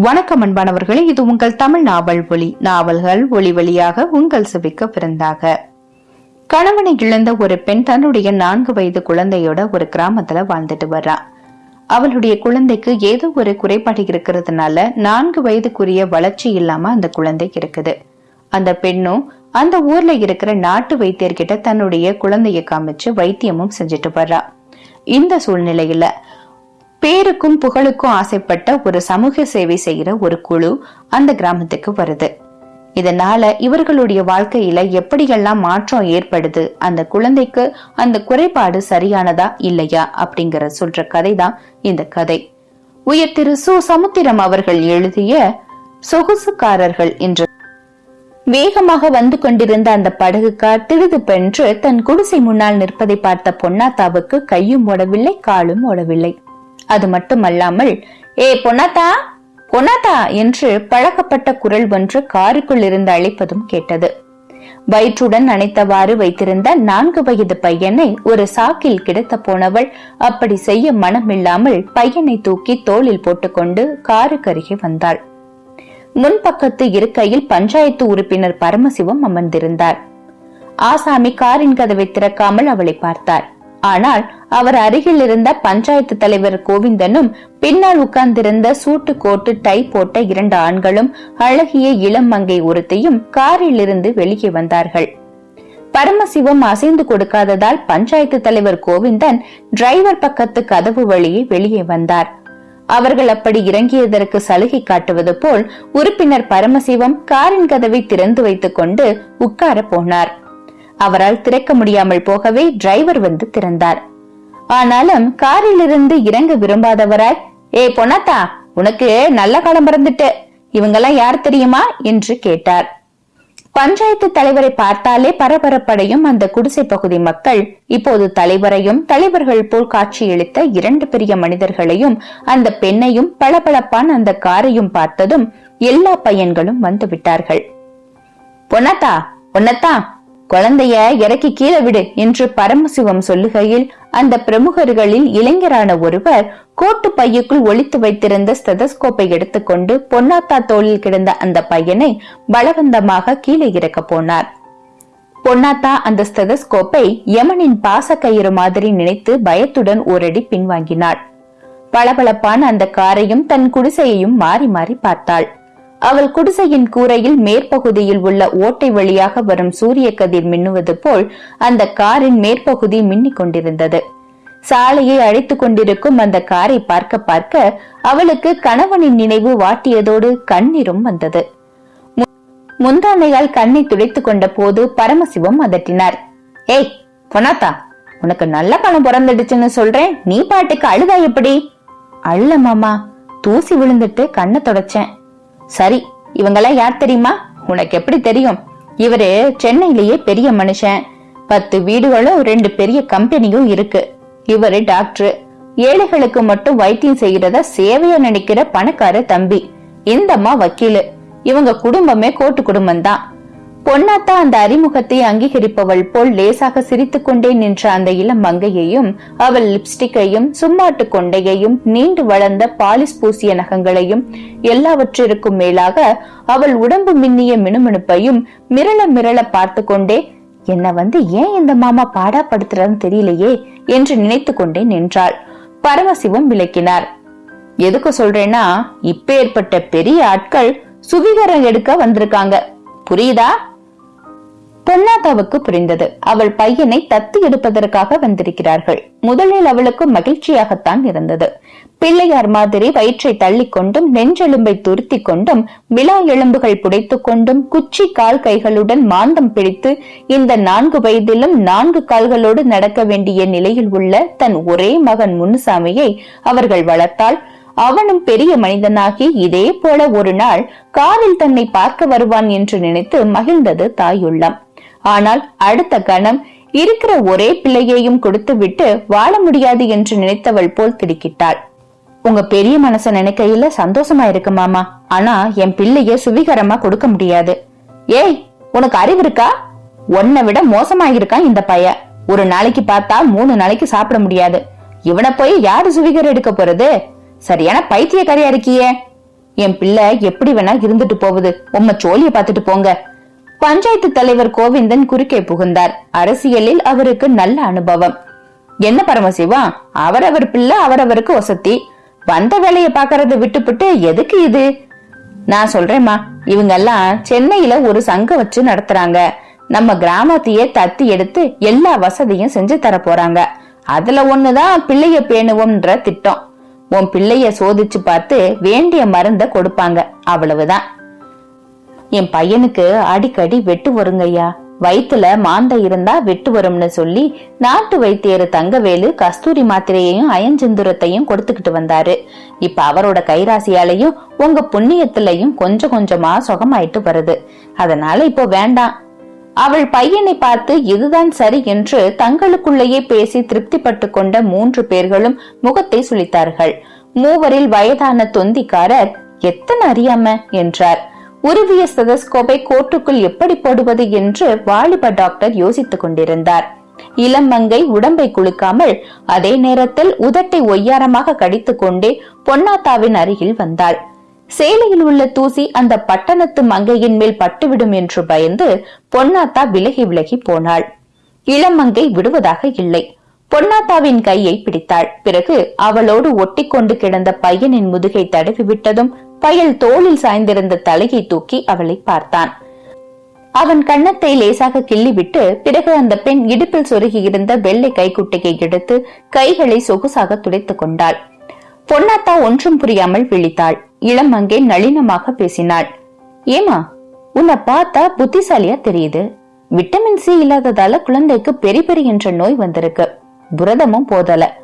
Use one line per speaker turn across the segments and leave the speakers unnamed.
வணக்கம் அன்பானவர்களே இது உங்கள் தமிழ் நாவல் ஒளி நாவல்கள் ஒளி வழியாக உங்கள் செவிக்க பிறந்தாக. கணவனை இழந்த ஒரு பெண் தன்னுடைய நான்கு வயது குழந்தையோட ஒரு கிராமத்துல வாழ்ந்துட்டு வர்றா. அவளுடைய குழந்தைக்கு ஏதோ ஒரு குறைபாடு இருக்கிறதுனால நான்கு வயதுக்குரிய வளர்ச்சி இல்லாம அந்த குழந்தை இருக்குது. அந்த பெண்ணும் அந்த ஊர்ல இருக்கிற நாட்டு வைத்தியர்கிட்ட தன்னுடைய குழந்தைய காமிச்சு வைத்தியமும் செஞ்சுட்டு வர்றா. இந்த சூழ்நிலையில பேருக்கும் புகழுக்கும் ஆசைப்பட்ட ஒரு சமூக சேவை செய்யற ஒரு குழு அந்த கிராமத்துக்கு வருது. இதனால இவர்களுடைய வாழ்க்கையில எப்படியெல்லாம் மாற்றம் ஏற்படுது அந்த குழந்தைக்கு அந்த குறைபாடு சரியானதா இல்லையா அப்படிங்கிற சொல்ற கதை தான் இந்த கதை. உயர் திரு சு. சமுத்திரம் அவர்கள் எழுதிய சொகுசுக்காரர்கள் என்ற. வேகமாக வந்து கொண்டிருந்த அந்த படகுக்கார் திடுதுப்பென்று தன் குடிசை முன்னால் நிற்பதை பார்த்த பொன்னாத்தாவுக்கு கையும் ஓடவில்லை காலும் ஓடவில்லை. அது மட்டுமல்லாமல் ஏ பொன்னாத்தா பொன்னாத்தா என்று பழக்கப்பட்ட குரல் ஒன்று காருக்குள் இருந்து அழைப்பதும் கேட்டது. வயிற்றுடன் அணைத்தவாறு வைத்திருந்த நான்கு வயது பையனை ஒரு சாக்கில் கிடத்த போனவள் அப்படி செய்ய மனமில்லாமல் பையனை தூக்கி தோளில் போட்டுக்கொண்டு காருக்கருகே வந்தாள். முன்பக்கத்து இருக்கையில் பஞ்சாயத்து உறுப்பினர் பரமசிவம் அமர்ந்திருந்தார். ஆசாமி காரின் கதவை திறக்காமல் அவளை பார்த்தார். ஆனால் அவர் அருகில் இருந்த பஞ்சாயத்து தலைவர் கோவிந்தனும் பின்னால் உட்கார்ந்திருந்த சூட்டு கோட்டு டை போட்ட இரண்டு ஆண்களும் அழகிய இளம் மங்கை ஒருத்தையும் காரில் இருந்து வெளியே வந்தார்கள். பரமசிவம் அசைந்து கொடுக்காததால் பஞ்சாயத்து தலைவர் கோவிந்தன் டிரைவர் பக்கத்து கதவு வழியே வெளியே வந்தார். அவர்கள் அப்படி இறங்கியதற்கு சலுகை காட்டுவது போல் உறுப்பினர் பரமசிவம் காரின் கதவை திறந்து வைத்துக் கொண்டு உட்கார போனார். அவரால் திறக்க முடியாமல் போகவே டிரைவர் வந்து திறந்தார். ஆனாலும் காரிலிருந்து இறங்க விரும்பாதவராய் ஏ பொன்னாத்தா உனக்கு நல்ல காலம் பிறந்துட்டு இவங்கெல்லாம் யார் தெரியுமா? என்று கேட்டார். பஞ்சாயத்து தலைவரை பார்த்தாலே பரபரப்படையும் அந்த குடிசை பகுதி மக்கள் இப்போது தலைவரையும் தலைவர்கள் போல் காட்சியளித்த இரண்டு பெரிய மனிதர்களையும் அந்த பெண்ணையும் பளபளப்பான அந்த காரையும் பார்த்ததும் எல்லா பையன்களும் வந்து விட்டார்கள். பொன்னத்தா பொன்னத்தா குழந்தைய இறக்கி கீழே விடு என்று பரமசிவம் சொல்லுகையில் அந்த பிரமுகர்களில் இளைஞரான ஒருவர் கோட்டு பையுக்குள் ஒழித்து வைத்திருந்த ஸ்டெதஸ்கோப்பை எடுத்துக்கொண்டு பொன்னாத்தா தோளில் கிடந்த அந்த பையனை பலவந்தமாக கீழே இறக்க போனார். பொன்னாத்தா அந்த ஸ்டெதஸ்கோப்பை யமனின் பாச கயிறு மாதிரி நினைத்து பயத்துடன் ஓரடி பின்வாங்கினாள். பளபளப்பான அந்த காரையும் தன் குடிசையையும் மாறி மாறி பார்த்தாள். அவள் குடிசையின் கூரையில் மேற்பகுதியில் உள்ள ஓட்டை வழியாக வரும் சூரிய கதிர் மின்னுவது போல் அந்த காரின் மேற்பகுதி மின்னிக் கொண்டிருந்தது. சாலையை அழைத்துக் கொண்டிருக்கும் அந்த காரை பார்க்க பார்க்க அவளுக்கு கணவனின் நினைவு வாட்டியதோடு கண்ணீரும் வந்தது. முந்தானையால் கண்ணை துடைத்துக் கொண்ட போது பரமசிவம் அதட்டினார். ஏய் பொனாத்தா உனக்கு நல்ல பணம் பிறந்துடுச்சுன்னு சொல்றேன். நீ பாட்டுக்கு அழுதா எப்படி? அழுல மாமா தூசி விழுந்துட்டு கண்ணை தொடச்சேன். சரி இவங்கெல்லாம் யார் தெரியுமா? உனக்கு எப்படி தெரியும்? இவரு சென்னையிலேயே பெரிய மனுஷன். பத்து வீடுகளும் ரெண்டு பெரிய கம்பெனியும் இருக்கு. இவரு டாக்டர். ஏழைகளுக்கு மட்டும் வைத்தியம் செய்யறத சேவையா நினைக்கிற பணக்கார தம்பி. இந்தம்மா வக்கீலு. இவங்க குடும்பமே கோட்டு குடும்பம் தான் பொன்னாத்தா அந்த அறிமுகத்தை அங்கீகரிப்பவள் போல் லேசாக சிரித்துக் கொண்டே நின்ற அந்த இளம் மங்கையையும் அவள் லிப்ஸ்டிக்கையும் சும்மாட்டு கொண்டையையும் நீண்டு வளர்ந்த பாலிஸ் பூசிய நகங்களையும் எல்லாவற்றிற்கும் மேலாக அவள் உடம்பு மின்னிய மினுமினுப்பையும் மிரள மிரள பார்த்து கொண்டே என்ன வந்து ஏன் இந்த மாமா பாடாப்படுத்துறன்னு தெரியலையே? என்று நினைத்து கொண்டே நின்றாள். பரமசிவம் விளக்கினார். எதுக்கு சொல்றேன்னா இப்ப ஏற்பட்ட பெரிய ஆட்கள் சுவீகாரம் எடுக்க வந்திருக்காங்க. புரியுதா? பொன்னாதாவுக்கு புரிந்தது. அவள் பையனை தத்து எடுப்பதற்காக வந்திருக்கிறார்கள். முதலில் அவளுக்கு மகிழ்ச்சியாகத்தான் இருந்தது. பிள்ளையார் மாதிரி வயிற்றை தள்ளிக்கொண்டும் நெஞ்செலும்பை துருத்தி கொண்டும் விழா எலும்புகள் புடைத்துக் கொண்டும் குச்சி கால் கைகளுடன் மாந்தம் பிடித்து இந்த நான்கு வயதிலும் நான்கு கால்களோடு நடக்க வேண்டிய நிலையில் உள்ள தன் ஒரே மகன் முன்னுசாமியை அவர்கள் வளர்த்தால் அவனும் பெரிய மனிதனாகி இதே போல ஒரு நாள் காரில் தன்னை பார்க்க வருவான் என்று நினைத்து மகிழ்ந்தது தாயுள்ளம். ஆனால் அடுத்த கணம் இருக்கிற ஒரே பிள்ளையையும் கொடுத்துவிட்டு வாழ முடியாது என்று நினைத்தவள் போல் திடுக்கிட்டாள். உங்க பெரிய மனச நினைக்கையில சந்தோஷமா இருக்கு மாமா. ஆனா என் பிள்ளைய சுவிகரமா கொடுக்க முடியாது. ஏய் உனக்கு அறிவு இருக்கா? உன்னை விட மோசமாகிருக்கான் இந்த பைய ஒரு நாளைக்கு பார்த்தா மூணு நாளைக்கு சாப்பிட முடியாது. இவனை போய் யாரு சுவிகர் எடுக்க போறது? சரியான பைத்தியக்காரியா இருக்கியே. என் பிள்ளை எப்படி வேணா இருந்துட்டு போகுது. உம்ம சோழிய பாத்துட்டு போங்க. பஞ்சாயத்து தலைவர் கோவிந்தன் குறுக்கே புகுந்தார். அரசியலில் அவருக்கு நல்ல அனுபவம். என்ன பரமசிவா? அவரவர் பிள்ளை அவரவருக்கு வசதி. வந்த வேலையை பாக்கறத விட்டுப்புட்டு எதுக்கு இது? நான் சொல்றேம்மா இவங்க எல்லாம் சென்னையில ஒரு சங்கம் வச்சு நடத்துறாங்க. நம்ம கிராமத்தையே தத்தி எடுத்து எல்லா வசதியும் செஞ்சு தர போறாங்க. அதுல ஒண்ணுதான் பிள்ளைய பேணுவோம்ன்ற திட்டம். உன் பிள்ளைய சோதிச்சு பார்த்து வேண்டிய மருந்த கொடுப்பாங்க. அவ்வளவுதான். என் பையனுக்கு அடிக்கடி வெட்டு வருங்கய்யா. வயித்துல மாந்த இருந்தா வெட்டு வரும்னு சொல்லி நாட்டு வைத்தியர் தங்கவேலு கஸ்தூரி மாத்திரையையும் அயஞ்செந்துரத்தையும் கொடுத்துக்கிட்டு வந்தாரு. இப்ப அவரோட கைராசியாலையும் உங்க புண்ணியத்திலையும் கொஞ்சம் கொஞ்சமா சுகமாயிட்டு வருது. அதனால இப்போ வேண்டாம். அவள் பையனை பார்த்து இதுதான் சரி என்று தங்களுக்குள்ளேயே பேசி திருப்திப்பட்டு கொண்ட மூன்று பேர்களும் முகத்தை சுளித்தார்கள். மூவரில் வயதான தொந்திக்காரர் எத்தனை அறியாம? என்றார். உருவிய ஸ்டெதஸ்கோப்பை கோட்டுக்குள் எப்படி போடுவது என்று வாலிப டாக்டர் யோசித்துக் கொண்டிருந்தார். இளமங்கை உடம்பை குலுக்காமல் அதே நேரத்தில் உதட்டை ஒய்யாரமாக கடித்துக் கொண்டே பொன்னாத்தாவின் அருகில் வந்தாள். சேலையில் உள்ள தூசி அந்த பட்டணத்து மங்கையின் மேல் பட்டுவிடும் என்று பயந்து பொன்னாத்தா விலகி விலகி போனாள். இளமங்கை விடுவதாக இல்லை. பொன்னாத்தாவின் கையை பிடித்தாள். பிறகு அவளோடு ஒட்டிக்கொண்டு கிடந்த பையனின் முதுகை தடவி விட்டதும் பயல் தோளில் சாய்ந்திருந்த தலையை தூக்கி அவளை பார்த்தான். அவன் கன்னத்தை லேசாக கிள்ளிவிட்டு பிறகு அந்த பெண் இடுப்பில் சொருகி இருந்த வெள்ளை கைக்குட்டையை எடுத்து கைகளை சொகுசாக துடைத்துக் கொண்டாள். பொன்னாத்தா ஒன்றும் புரியாமல் விழித்தாள். இளம் அங்கே நளினமாக பேசினாள். ஏமா உன்னை பார்த்தா புத்திசாலியா தெரியுது. விட்டமின் சி இல்லாததால குழந்தைக்கு பெரி என்ற நோய் வந்திருக்கு. புரதமும் போதல.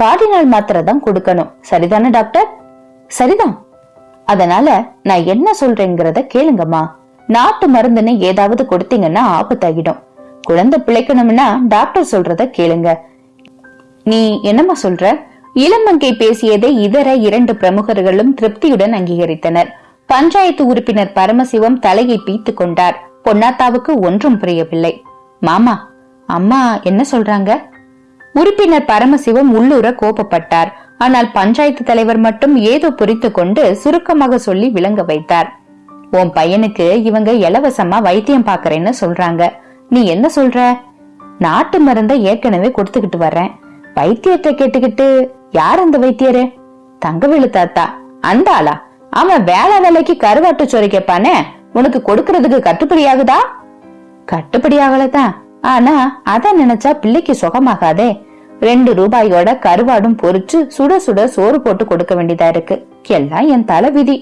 கார்டினால் மாத்திரை தான் கொடுக்கணும். சரிதானே டாக்டர்? சரிதான். அதனால நான் என்ன சொல்றேங்கிறத கேளுங்கம்மா. நாட்டு மருந்துன்னு ஏதாவது கொடுத்தீங்கன்னா ஆபத்தாகிடும். குழந்தை பிழைக்கணும்னா டாக்டர் சொல்றத கேளுங்க. நீ என்னம்மா சொல்ற? இளமங்கை பேசியதை இதர இரண்டு பிரமுகர்களும் திருப்தியுடன் அங்கீகரித்தனர். பஞ்சாயத்து உறுப்பினர் பரமசிவம் தலையை பீத்து கொண்டார். பொன்னாத்தாவுக்கு ஒன்றும் புரியவில்லை. மாமா அம்மா என்ன சொல்றாங்க? உறுப்பினர் பரமசிவம் உள்ளூர கோபப்பட்டார். ஆனால் பஞ்சாயத்து தலைவர் மட்டும் ஏதோ புரித்து கொண்டு சுருக்கமாக சொல்லி விளங்க வைத்தார். உன் பையனுக்கு இவங்க இலவசமா வைத்தியம் பாக்குறேன்னு சொல்றாங்க. நீ என்ன சொல்ற? நாட்டு மருந்த ஏற்கனவே கொடுத்துக்கிட்டு வர்றேன். வைத்தியத்தை கேட்டுக்கிட்டு யார் அந்த வைத்தியரு? தங்கவேலு தாத்தா அந்த ஆளா? அவன் வேலை வேலைக்கு கருவாட்டு சோறு கேப்பானே உனக்கு கொடுக்கறதுக்கு கட்டுப்படி ஆகுதா? கட்டுப்படி ஆகலதான். ஆனா அத நினைச்சா பிள்ளைக்கு சுகமாகாதே. ரெண்டு ரூபாயோட கருவாடும் பொறிச்சு சுட சுட சோறு போட்டு கொடுக்க வேண்டியதா இருக்கு. எல்லாம் என் தலை விதி.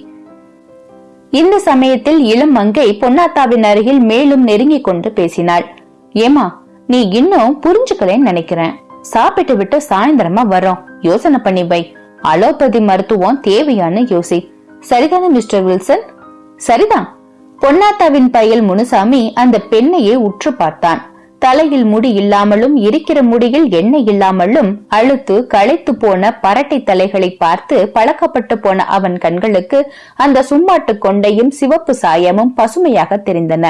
இந்த சமயத்தில் இளம் மங்கை பொன்னாத்தாவின் அருகில் மேலும் நெருங்கி கொண்டு பேசினாள். ஏமா நீ இன்னும் புரிஞ்சுக்கலன்னு நினைக்கிறேன். சாப்பிட்டு விட்டு சாயந்தரமா வரோம் யோசனை பண்ணி வை. அலோபதி மருத்துவம் தேவையான்னு யோசி. சரிதானே மிஸ்டர் வில்சன்? சரிதான். பொன்னாத்தாவின் பையல் முனுசாமி அந்த பெண்ணையே உற்று பார்த்தான். தலையில் முடி இல்லாமலும் இருக்கிற முடியில் எண்ணெய் இல்லாமலும் அழுத்து களைத்து போன பரட்டை தலைகளை பார்த்து பழக்கப்பட்டு போன அவன் கண்களுக்கு அந்த சும்மாட்டு கொண்டையும் சிவப்பு சாயமும் பசுமையாக தெரிந்தன.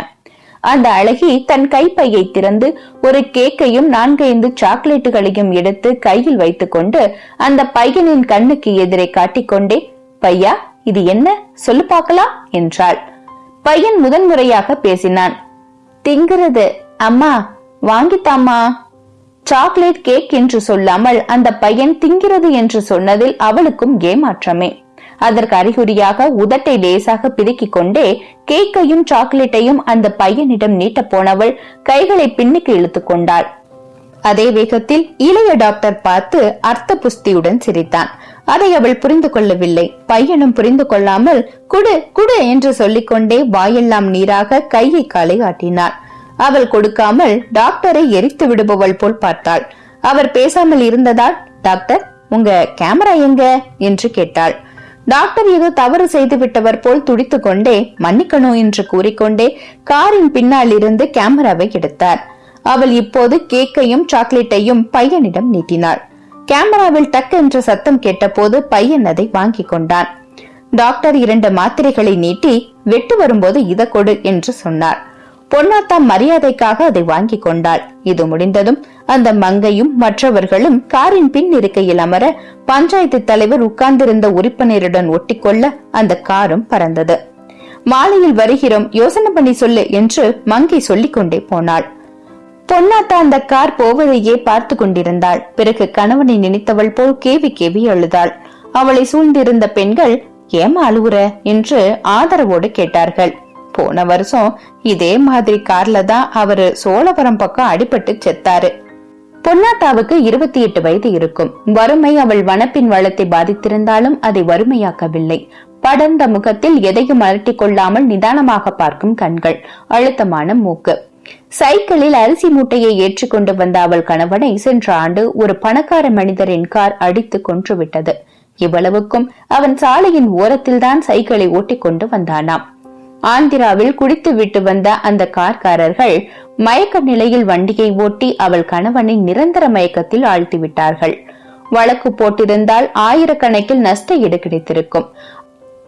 அந்த அழகி தன் கைப்பையை திறந்து ஒரு கேக்கையும் நான்கைந்து சாக்லேட்டுகளையும் எடுத்து கையில் வைத்துக்கொண்டு அந்த பையனின் கண்ணுக்கு எதிரே காட்டிக்கொண்டே பையா இது என்ன? சொல்லு பார்க்கலாம் என்றாள். பையன் முதன்முறையாக பேசினான். திங்கிறது அம்மா வாங்கித்தாமா சாக்லேட் கேக் என்று சொல்லாமல் அந்த பையன் திங்கிறது என்று சொன்னதில் அவளுக்கும் ஏமாற்றமே. அதற்கு அறிகுறியாக உதட்டை லேசாக பிதுக்கிக் கொண்டே கேக்கையும் சாக்லேட்டையும் அந்த பையனிடம் நீட்ட போனவள் கைகளை பின்னுக்கு இழுத்துக் கொண்டாள். அதே வேகத்தில் இளைய டாக்டர் பார்த்து அர்த்த புஸ்தியுடன் சிரித்தான். அதை அவள் புரிந்து கொள்ளவில்லை. பையனும் புரிந்து கொள்ளாமல் குடு குடு என்று சொல்லிக்கொண்டே வாயெல்லாம் நீராக கையை காலை ஆட்டினாள். அவள் கொடுக்காமல் டாக்டரை எரித்து விடுபவள் போல் பார்த்தாள். அவர் பேசாமல் இருந்ததால் டாக்டர் உங்க கேமரா எங்க? என்று கேட்டாள். டாக்டர் ஏதோ தவறு செய்து விட்டவர் போல் துடித்து கொண்டே மன்னிக்கணும் என்று கூறிக்கொண்டே காரின் பின்னால் இருந்து கேமராவை எடுத்தார். அவள் இப்போது கேக்கையும் சாக்லேட்டையும் பையனிடம் நீட்டினாள். கேமராவில் டக் என்ற சத்தம் கேட்டபோது பையன் அதை வாங்கிக் கொண்டான். டாக்டர் இரண்டு மாத்திரைகளை நீட்டி வெட்டு வரும்போது இத கொடு என்று சொன்னார். பொன்னாத்தா மரியாதைக்காக அதை வாங்கி கொண்டாள். இது முடிந்ததும் அந்த மங்கையும் மற்றவர்களும் காரின் பின் இருக்கையில் அமர பஞ்சாயத்து தலைவர் உட்கார்ந்திருந்த உறுப்பினருடன் ஒட்டிக்கொள்ள அந்த காரும் பறந்தது. மாலையில் வருகிறோம் யோசனை பண்ணி சொல்லு என்று மங்கை சொல்லிக் கொண்டே போனாள். பொன்னாத்தா அந்த கார் போவதையே பார்த்து கொண்டிருந்தாள். பிறகு கணவனை நினைத்தவள் போல் கேவி கேவி அழுதாள். அவளை சூழ்ந்திருந்த பெண்கள் ஏமா அழுவுற? என்று ஆதரவோடு கேட்டார்கள். போன வருஷம் இதே மாதிரி கார்ல தான் அவரு சோழபுரம் பக்கம் அடிபட்டு செத்தாரு. பொன்னாட்டாவுக்கு இருபத்தி எட்டு வயது இருக்கும். வறுமை அவள் வனப்பின் வளத்தை பாதித்திருந்தாலும் அதை வறுமையாக்கவில்லை. படர்ந்த முகத்தில் எதையும் அலட்டிக் கொள்ளாமல் நிதானமாக பார்க்கும் கண்கள். அழுத்தமான மூக்கு. சைக்கிளில் அரிசி மூட்டையை ஏற்றிக்கொண்டு வந்த அவள் கணவனை சென்ற ஆண்டு ஒரு பணக்கார மனிதரின் கார் அடித்து கொன்றுவிட்டது இவ்வளவுக்கும் அவன் சாலையின் ஓரத்தில்தான் சைக்கிளை ஓட்டிக்கொண்டு வந்தானாம். ஆந்திராவில் குடித்து விட்டு வந்த அந்த கார்காரர்கள் மயக்க நிலையில் வண்டியை ஓட்டி அவள் கணவனை நிரந்தர மயக்கத்தில் ஆழ்த்திவிட்டார்கள். வழக்கு போட்டிருந்தால் ஆயிரக்கணக்கில் நஷ்ட ஈடு கிடைத்திருக்கும்.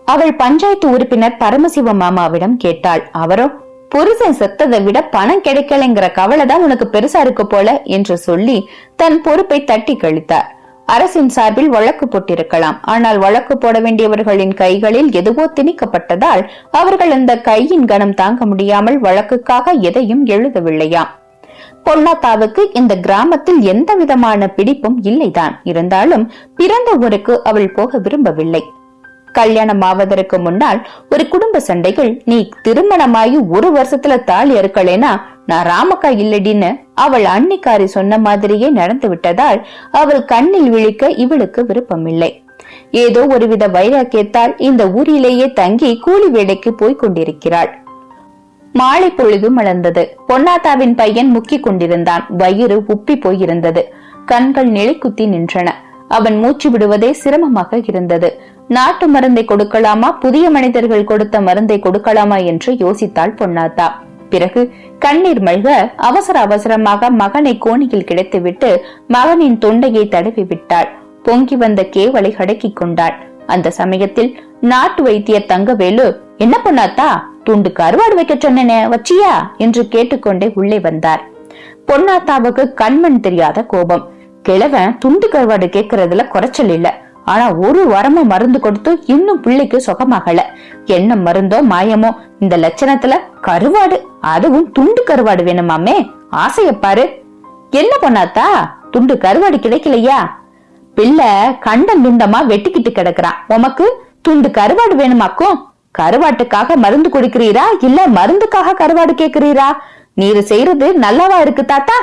அவள் பஞ்சாயத்து உறுப்பினர் பரமசிவ மாமாவிடம் கேட்டாள் அவரோ புருஷன் செத்ததை விட பணம் கிடைக்கலைங்கிற கவலை தான் உனக்கு பெருசா இருக்கு போல? என்று சொல்லி தன் பொறுப்பை தட்டி கழித்தார். அரசின் சார்பில் வழக்கு போட்டிருக்கலாம். ஆனால் வழக்கு போட வேண்டியவர்களின் கைகளில் எதுவோ திணிக்கப்பட்டதால் அவர்கள் அந்த கையின் கனம் தாங்க முடியாமல் வழக்குக்காக எதையும் எழுதவில்லையாம் பொன்னாத்தாவுக்கு இந்த கிராமத்தில் எந்த விதமான பிடிப்பும் இல்லைதான். இருந்தாலும் பிறந்த ஊருக்கு அவள் போக விரும்பவில்லை. கல்யாணம் ஆவதற்கு முன்னால் ஒரு குடும்ப சண்டைகள் நீ திருமணமாகி ஒரு வருஷத்துல தாலி அறுக்கலைனா நான் ராமக்கா இல்லடின்னு அவள் அன்னிக்காரி சொன்ன மாதிரியே நடந்து விட்டதால் அவள் கண்ணில் விழிக்க இவளுக்கு விருப்பமில்லை. ஏதோ ஒருவித வைராக்கியத்தால் இந்த ஊரிலேயே தங்கி கூலி வேலைக்கு போய் கொண்டிருக்கிறாள். மாலை பொழுது மலர்ந்தது பொன்னாத்தாவின் பையன் முக்கிக் கொண்டிருந்தான். வயிறு உப்பி போயிருந்தது. கண்கள் நிலை குத்தி நின்றன. அவன் மூச்சு விடுவதே சிரமமாக இருந்தது. நாட்டு மருந்தை கொடுக்கலாமா? புதிய மனிதர்கள் கொடுத்த மருந்தை கொடுக்கலாமா என்று யோசித்தாள் பொன்னாத்தா. பிறகு கண்ணீர் மல்க அவசர அவசரமாக மகனை கோணியில் கிடைத்துவிட்டு மகனின் தொண்டையை தடவி விட்டாள். பொங்கி வந்த கேவலை அடக்கிக் கொண்டாள். அந்த சமயத்தில் நாட்டு வைத்தியர் தங்கவேலு என்ன பொன்னாத்தா? துண்டு கருவாடு வைக்க சொன்னேனே வச்சியா? என்று கேட்டுக்கொண்டே உள்ளே வந்தார். பொன்னாத்தாவுக்கு கண்மண் தெரியாத கோபம். கிழவன் துண்டு கருவாடு கேக்குறதுல குறைச்சல் இல்ல. ஆனா ஒரு வாரமா மருந்து கொடுத்து இன்னும் பிள்ளைக்கு சுகமாகல. என்ன மருந்தோ மாயமோ இந்த லட்சணத்துல கருவாடு அதுவும் துண்டு கருவாடு வேணுமாமே? ஆசைய பாரு. என்ன பண்ணாத்தா? துண்டு கருவாடு கிடைக்கலையா? பிள்ளை கண்டம் துண்டமா வெட்டிக்கிட்டு கிடக்குறான் உமக்கு துண்டு கருவாடு வேணுமாக்கும்? கருவாட்டுக்காக மருந்து கொடுக்கிறீரா? இல்ல மருந்துக்காக கருவாடு கேக்குறீரா? நீரு செய்யறது நல்லாவா இருக்கு தாத்தா?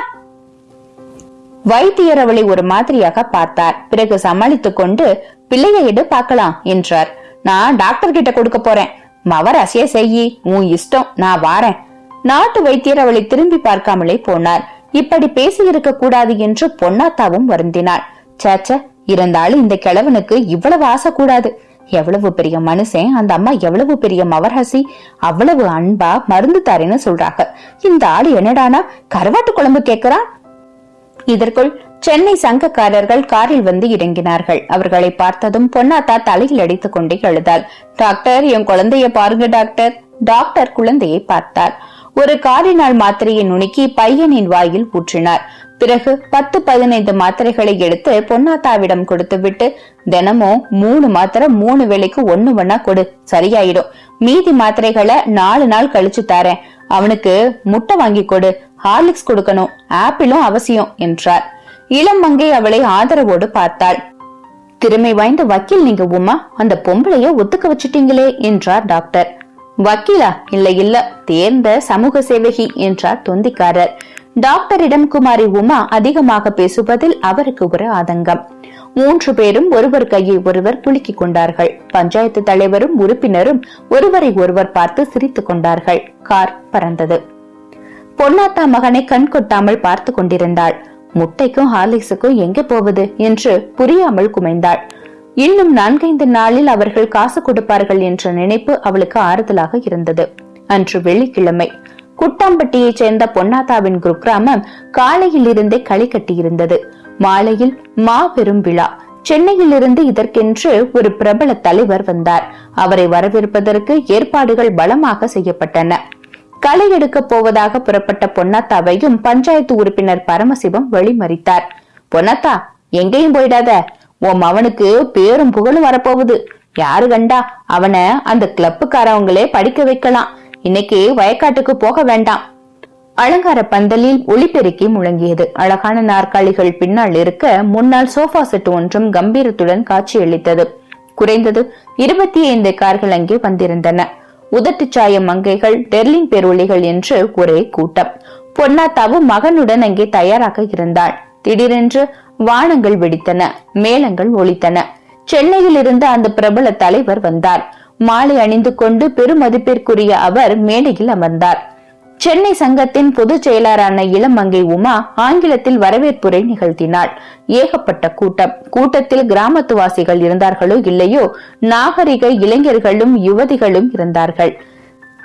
வைத்தியர் அவளை ஒரு மாதிரியாக பார்த்தார். பிறகு சமாளித்துக் கொண்டு பிள்ளைய எடு பார்க்கலாம் என்றார். நான் டாக்டர் கிட்ட கொடுக்க போறேன். மவர் அசைய செய்யி. உன் இஷ்டம் நான் வாரேன். நாட்டு வைத்தியர் அவளை திரும்பி பார்க்காமலே போனார். இப்படி பேசி இருக்க கூடாது என்று பொன்னாத்தாவும் வருந்தினாள். சேச்ச இருந்தாலும் இந்த கிழவனுக்கு இவ்வளவு ஆசை கூடாது எவ்வளவு பெரிய மனுஷன் அந்த அம்மா எவ்வளவு பெரிய மவரசி அவ்வளவு அன்பா மருந்து தாரேன்னு சொல்றாங்க. இந்த ஆள் என்னடானா கருவாட்டு குழம்பு கேக்குறான் இதற்குள் சென்னை சங்கக்காரர்கள் காரில் வந்து இறங்கினார்கள். அவர்களை பார்த்ததும் பொன்னாத்தா தலையில் அடித்துக் கொண்டே எழுதாள் டாக்டர் என் குழந்தைய பாருங்க டாக்டர். டாக்டர் குழந்தையை பார்த்தார் ஒரு காரினால் மாத்திரையை நுணுக்கி பையனின் வாயில் ஊற்றினார். பிறகு பத்து பதினைந்து மாத்திரைகளை எடுத்து பொன்னாத்தாவிடம் கொடுத்துவிட்டு தினமும் மூணு மாத்திரை மூணு வேலைக்கு ஒண்ணு ஒன்னா கொடு சரியாயிடும். மீதி மாத்திரைகளை நாலு நாள் கழிச்சு தரேன். அவனுக்கு முட்டை வாங்கி கொடு ஹார்லிக்ஸ் கொடுக்கணும். ஆப்பிளும் அவசியம் என்றார். இளம் மங்கை அவளை ஆதரவோடு பார்த்தாள். திறமை வாய்ந்த வக்கீல் நீங்க உமா. அந்த பொம்பளைய ஒத்துக்க வச்சுட்டீங்களே என்றார் டாக்டர். வக்கீலா? இல்ல இல்ல. தேர்ந்த சமூக சேவகி என்றார் தொந்திக்காரர். டாக்டரிடம் குமாரி உமா அதிகமாக பேசுவதில் அவருக்கு ஒரு ஆதங்கம். மூன்று பேரும் ஒருவர் கையை ஒருவர் குலுக்கிக் கொண்டார்கள். பஞ்சாயத்து தலைவரும் உறுப்பினரும் ஒருவரை ஒருவர் பார்த்து சிரித்துக் கொண்டார்கள். கார் பறந்தது. பொன்னாத்தா மகனை கண் கொட்டாமல் பார்த்து கொண்டிருந்தாள். முட்டைக்கும் ஹார்லிக்ஸுக்கும் எங்கே போவது? என்று புரியாமல் குமைந்தாள். இன்னும் நான்கைந்து நாளில் அவர்கள் காசு கொடுப்பார்கள் என்ற நினைப்பு அவளுக்கு ஆறுதலாக இருந்தது. அன்று வெள்ளிக்கிழமை. குட்டாம்பட்டியைச் சேர்ந்த பொன்னாத்தாவின் குக்கிராமம் காலையில் இருந்தே களி கட்டியிருந்தது. மாலையில் மாபெரும் விழா. சென்னையில் இருந்து இதற்கென்று ஒரு பிரபல தலைவர் வந்தார். அவரை வரவேற்பதற்கு ஏற்பாடுகள் பலமாக செய்யப்பட்டன. களை எடுக்க போவதாக புறப்பட்ட பொன்னாத்தாவையும் பஞ்சாயத்து உறுப்பினர் பரமசிவம் வழிமறித்தார். பொன்னாத்தா எங்கேயும் போயிடாத. உன் மவனுக்கு பேரும் புகழும் வரப்போகுது. யாரு கண்டா அவனை அந்த கிளப்புக்காரவங்களே படிக்க வைக்கலாம். இன்னைக்கு வயக்காட்டுக்கு போக வேண்டாம். அலங்கார பந்தலில் ஒளிபெருக்கி முழங்கியது. அழகான நாற்காலிகள் பின்னால் இருக்க முன்னால் சோஃபா செட் ஒன்றும் கம்பீரத்துடன் காட்சியளித்தது. குறைந்தது இருபத்தி ஐந்து கார்கள் அங்கே வந்திருந்தன. உதட்டுச்சாய மங்கைகள் டெர்லிங் பெருளிகள் என்று ஒரே கூட்டம். பொன்னாத்தாவும் மகனுடன் அங்கே தயாராக இருந்தாள். திடீரென்று வானங்கள் வெடித்தன மேளங்கள் ஒலித்தன. சென்னையில் இருந்து அந்த பிரபல தலைவர் வந்தார். மாலை அணிந்து கொண்டு பெருமதிப்பிற்குரிய அவர் மேடையில் அமர்ந்தார். சென்னை சங்கத்தின் பொதுச் செயலாளரான இளமங்கை உமா ஆங்கிலத்தில் வரவேற்புரை நிகழ்த்தினாள். ஏகப்பட்ட கூட்டம். கூட்டத்தில் கிராமத்துவாசிகள் இருந்தார்களோ இல்லையோ நாகரிக இளைஞர்களும் யுவதிகளும் இருந்தார்கள்.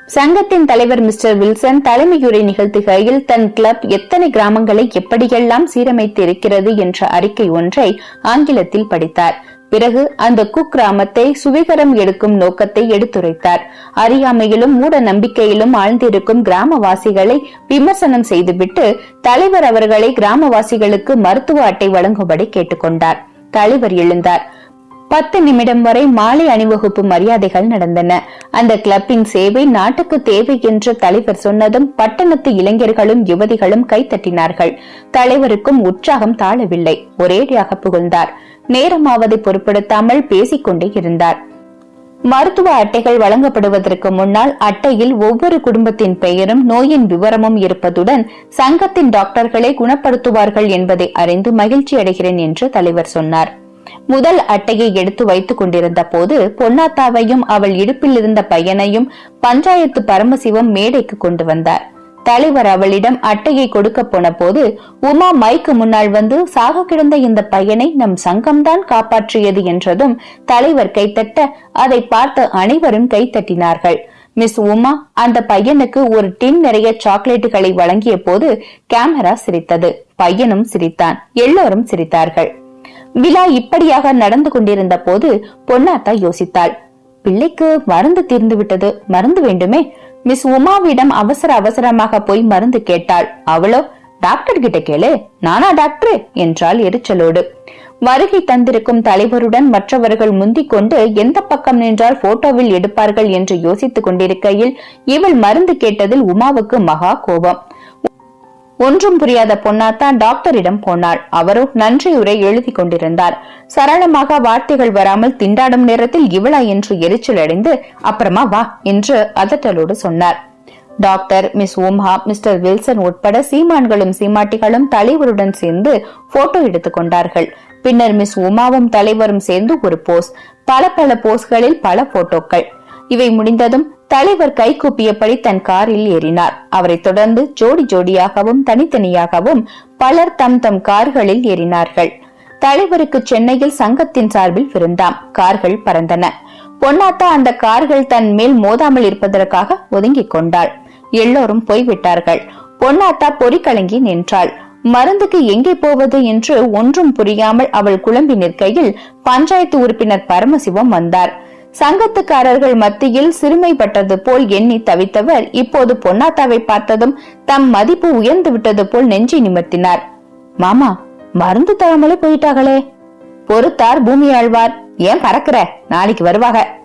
சங்கத்தின் தலைவர் மிஸ்டர் வில்சன் தலைமையுரை நிகழ்த்துகையில் தன் கிளப் எத்தனை கிராமங்களை எப்படியெல்லாம் சீரமைத்து இருக்கிறது என்ற அறிக்கை ஒன்றை ஆங்கிலத்தில் படித்தார். பிறகு அந்த குக்கிராமத்தை சுவிகரம் எடுக்கும் நோக்கத்தை எடுத்துரைத்தார். அறியாமையிலும் மூட நம்பிக்கையிலும் ஆழ்ந்திருக்கும் கிராமவாசிகளை விமர்சனம் செய்துவிட்டு தலைவர் அவர்களை கிராமவாசிகளுக்கு மருத்துவ அட்டை வழங்கும்படி கேட்டுக்கொண்டார். தலைவர் எழுந்தார். பத்து நிமிடம் வரை மாலை அணிவகுப்பு மரியாதைகள் நடந்தன. அந்த கிளப்பின் சேவை நாட்டுக்கு தேவை என்று தலைவர் சொன்னதும் பட்டணத்து இளைஞர்களும் யுவதிகளும் கைத்தட்டினார்கள் தலைவருக்கும் உற்சாகம் தாழவில்லை. ஒரேடியாக புகழ்ந்தார். நேரமாவதை பொருட்படுத்தாமல் பேசிக்கொண்டே இருந்தார். மருத்துவ அட்டைகள் வழங்கப்படுவதற்கு முன்னால் அட்டையில் ஒவ்வொரு குடும்பத்தின் பெயரும் நோயின் விவரமும் இருப்பதுடன் சங்கத்தின் டாக்டர்களை குணப்படுத்துவார்கள் என்பதை அறிந்து மகிழ்ச்சி அடைகிறேன் என்று தலைவர் சொன்னார். முதல் அட்டையை எடுத்து வைத்துக் கொண்டிருந்த போது பொன்னாத்தாவையும் அவள் இடுப்பில் இருந்த பையனையும் பஞ்சாயத்து பரமசிவம் மேடைக்கு கொண்டு வந்தார். தலைவர் அவளிடம் அட்டையை கொடுக்க போன போது உமா மைக்கு முன்னால் வந்து சாக கிடந்த இந்த பையனை நம் சங்கம்தான் காப்பாற்றியது என்றதும் தலைவர் கைத்தட்ட அதை பார்த்த அனைவரும் கைத்தட்டினார்கள். மிஸ் உமா அந்த பையனுக்கு ஒரு டின் நிறைய சாக்லேட்டுகளை வழங்கிய போது கேமரா சிரித்தது. பையனும் சிரித்தான். எல்லோரும் சிரித்தார்கள். விழா இப்படியாக நடந்து கொண்டிருந்த போது பொன்னாத்தா யோசித்தாள். பிள்ளைக்கு மருந்து தீர்ந்து விட்டது மருந்து வேண்டுமே? மிஸ் உமாவிடம் அவசர அவசரமாக போய் மருந்து கேட்டாள். அவளோ? டாக்டர் கிட்ட கேளு. நானா டாக்டர்? என்றாள் எரிச்சலோடு. வருகை தந்திருக்கும் தலைவருடன் மற்றவர்கள் முந்திக் கொண்டு எந்த பக்கம் நின்றால் போட்டோவில் எடுப்பார்கள்? என்று யோசித்துக் கொண்டிருக்கையில் இவள் மருந்து கேட்டதில் உமாவுக்கு மகா கோபம். ஒன்றும் புரியாத பொன்னாத்தா டாக்டரிடம் போனாள். அவரோ நன்றியுரை எழுதி கொண்டிருந்தார். சரளமாக வார்த்தைகள் வராமல் திண்டாடும் நேரத்தில் இவளா என்று எரிச்சல் அடைந்து அப்புறமா வா என்று அதட்டலோடு சொன்னார். Doctor miss Uma mister Wilson உட்பட சீமான்களும் சீமாட்டிகளும் தலைவருடன் சேர்ந்து போட்டோ எடுத்துக் கொண்டார்கள். பின்னர் மிஸ் உமாவும் தலைவரும் சேர்ந்து ஒரு போஸ் பல பல போஸ்களில் பல போட்டோக்கள். இவை முடிந்ததும் தலைவர் கைகூப்பியபடி தன் காரில் ஏறினார். அவரை தொடர்ந்து ஜோடி ஜோடியாகவும் தனித்தனியாகவும் பலர் தம் தம் கார்களில் ஏறினார்கள். தலைவருக்கு சென்னையில் சங்கத்தின் சார்பில் விருந்தாம். கார்கள் பறந்தன. பொன்னாத்தா அந்த கார்கள் தன் மேல் மோதாமல் இருப்பதற்காக ஒதுங்கிக் கொண்டாள். எல்லோரும் போய்விட்டார்கள். பொன்னாத்தா பொறிக்கலங்கி நின்றாள். மருந்துக்கு எங்கே போவது என்று ஒன்றும் புரியாமல் அவள் குழம்பி நிற்கையில் பஞ்சாயத்து உறுப்பினர் பரமசிவம் வந்தார். சங்கத்துக்காரர்கள் மத்தியில் சிறுமைப்பட்டது போல் எண்ணி தவித்தவர் இப்போது பொன்னாத்தாவை பார்த்ததும் தம் மதிப்பு உயர்ந்து விட்டது போல் நெஞ்சி நிமிர்த்தினார். மாமா மருந்து தராமலே போயிட்டாங்களே பொறுத்தார் பூமி ஆழ்வார் ஏன் பறக்கிற? நாளைக்கு வருவாக.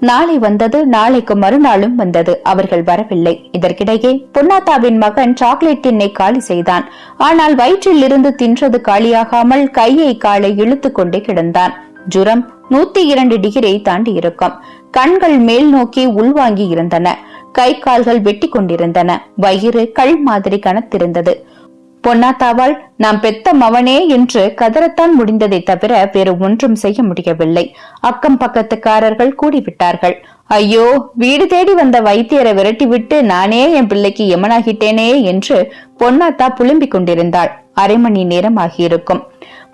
நாளை வந்தது நாளைக்கு மறுநாளும் வந்தது. அவர்கள் வரவில்லை. இதற்கிடையே பொன்னாத்தாவின் மகன் சாக்லேட் டின்னை காலி செய்தான். ஆனால் வயிற்றில் இருந்து தின்றது காலியாகாமல் கையை காலை இழுத்து கொண்டே கிடந்தான். ஜுரம் நூத்தி இரண்டு டிகிரியை தாண்டி இருக்கும். கண்கள் மேல் நோக்கி உள்வாங்கி இருந்தன. கை கால்கள் வெட்டி கொண்டிருந்தன. வயிறு கல் மாதிரி கனத்திருந்தது. பொன்னாத்தாவால் நாம் பெத்த மவனே என்று கதறத்தான் முடிந்ததை தவிர வேறு ஒன்றும் செய்ய முடியவில்லை. அக்கம் பக்கத்துக்காரர்கள் கூடிவிட்டார்கள். ஐயோ வீடு தேடி வந்த வைத்தியரை விரட்டிவிட்டு நானே என் பிள்ளைக்கு எமனாகிட்டேனே என்று பொன்னாத்தா புலம்பிக் கொண்டிருந்தாள். அரை மணி நேரம் ஆகியிருக்கும்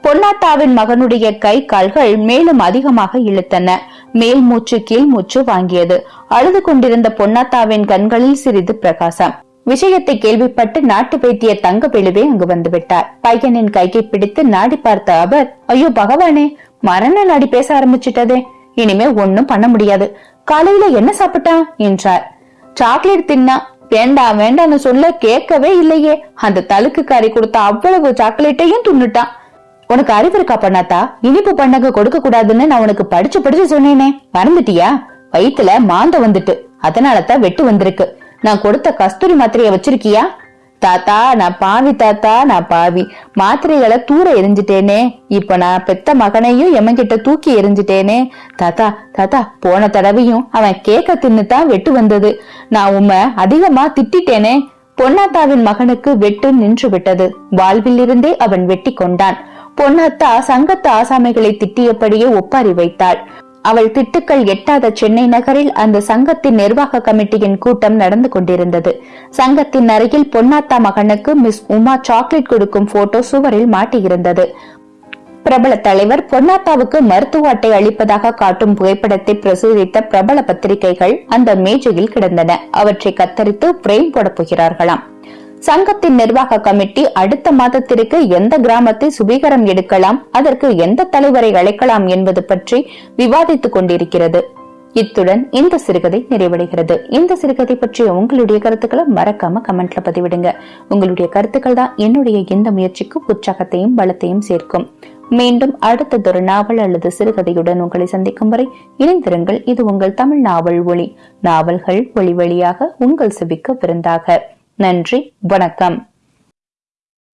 பொன்னாத்தாவின் மகனுடைய கை கால்கள் மேலும் அதிகமாக இழுத்தன. மேல் மூச்சு கீழ் மூச்சு வாங்கியது. அழுது கொண்டிருந்த பொன்னாத்தாவின் கண்களில் சிறிது பிரகாசம். விஷயத்தை கேள்விப்பட்டு நாட்டு வைத்திய தங்க பெழுவே அங்கு வந்துவிட்டார். பையனின் கையை பிடித்து நாடி பார்த்த அவர் ஐயோ பகவானே மரண நாடி பேச ஆரம்பிச்சிட்டதே. இனிமே ஒன்னும் பண்ண முடியாது. காலையில என்ன சாப்பிட்டான்? என்றார். சாக்லேட் தின்னா. வேண்டாம் வேண்டாம்னு சொல்ல கேட்கவே இல்லையே. அந்த தலுக்குக்காரி கொடுத்த அவ்வளவு சாக்லேட்டையும் தின்னுட்டான். உனக்கு அறிவு இருக்கா பண்ணாத்தா இனிப்பு பண்ணங்க கொடுக்க கூடாதுன்னு நான் உனக்கு படிச்சு படிச்சு சொன்னேனே. மறந்துட்டியா? வயித்துல மாந்த வந்துட்டு. அதனாலதான் வெட்டு வந்திருக்கு. நான் கொடுத்த கஸ்தூரி மாத்திரைய வச்சிருக்கியா? தாத்தா நான் பாவி தாத்தா நான் பாவி. மாத்திரைகளை தூர எரிஞ்சிட்டேனே. இப்ப நான் பெத்த மகனையும் எமன்கிட்ட தூக்கி எரிஞ்சிட்டேனே. தாத்தா தாத்தா போன தடவையும் அவன் கேக்க தின்னுதான் வெட்டு வந்தது. நான் உம்ம அதிகமா திட்டிட்டேனே. பொன்னாத்தாவின் மகனுக்கு வெட்டு நின்று விட்டது. வாழ்விலிருந்தே அவன் வெட்டி கொண்டான். பொன்னத்தா சங்கத்து ஆசாமிகளை திட்டியபடியே ஒப்பாரி வைத்தாள். அவள் திட்டுக்கள் எட்டாத சென்னை நகரில் அந்த சங்கத்தின் நிர்வாக கமிட்டியின் கூட்டம் நடந்து கொண்டிருந்தது. சங்கத்தின் அருகில் பொன்னாத்தா மகனுக்கு மிஸ் உமா சாக்லேட் கொடுக்கும் போட்டோ சுவரில் மாட்டியிருந்தது. பிரபல தலைவர் பொன்னாத்தாவுக்கு மருத்துவ அட்டை அளிப்பதாக காட்டும் புகைப்படத்தை பிரசுரித்த பிரபல பத்திரிகைகள் அந்த மேஜையில் கிடந்தன. அவற்றை கத்தரித்து பிரேம் போடப் போகிறார்களாம். சங்கத்தின் நிர்வாக கமிட்டி அடுத்த மாதத்திற்கு எந்த கிராமத்தை சுபீகரம் எடுக்கலாம் அதற்கு எந்த தலைவரை அழைக்கலாம் என்பது பற்றி விவாதித்துக் கொண்டிருக்கிறது. இத்துடன் இந்த சிறுகதை நிறைவடைகிறது. இந்த சிறுகதை பற்றிய உங்களுடைய கருத்துக்களை மறக்காம கமெண்ட்ல பதிவிடுங்க. உங்களுடைய கருத்துக்கள் தான் என்னுடைய இந்த முயற்சிக்கு உற்சாகத்தையும் பலத்தையும் சேர்க்கும். மீண்டும் அடுத்ததொரு நாவல் அல்லது சிறுகதையுடன் உங்களை சந்திக்கும் வரை இணைந்திருங்கள். இது உங்கள் தமிழ் நாவல் ஒளி. நாவல்கள் ஒளி வழியாக உங்கள் செவிக்க விருந்தாக. நன்றி வணக்கம்.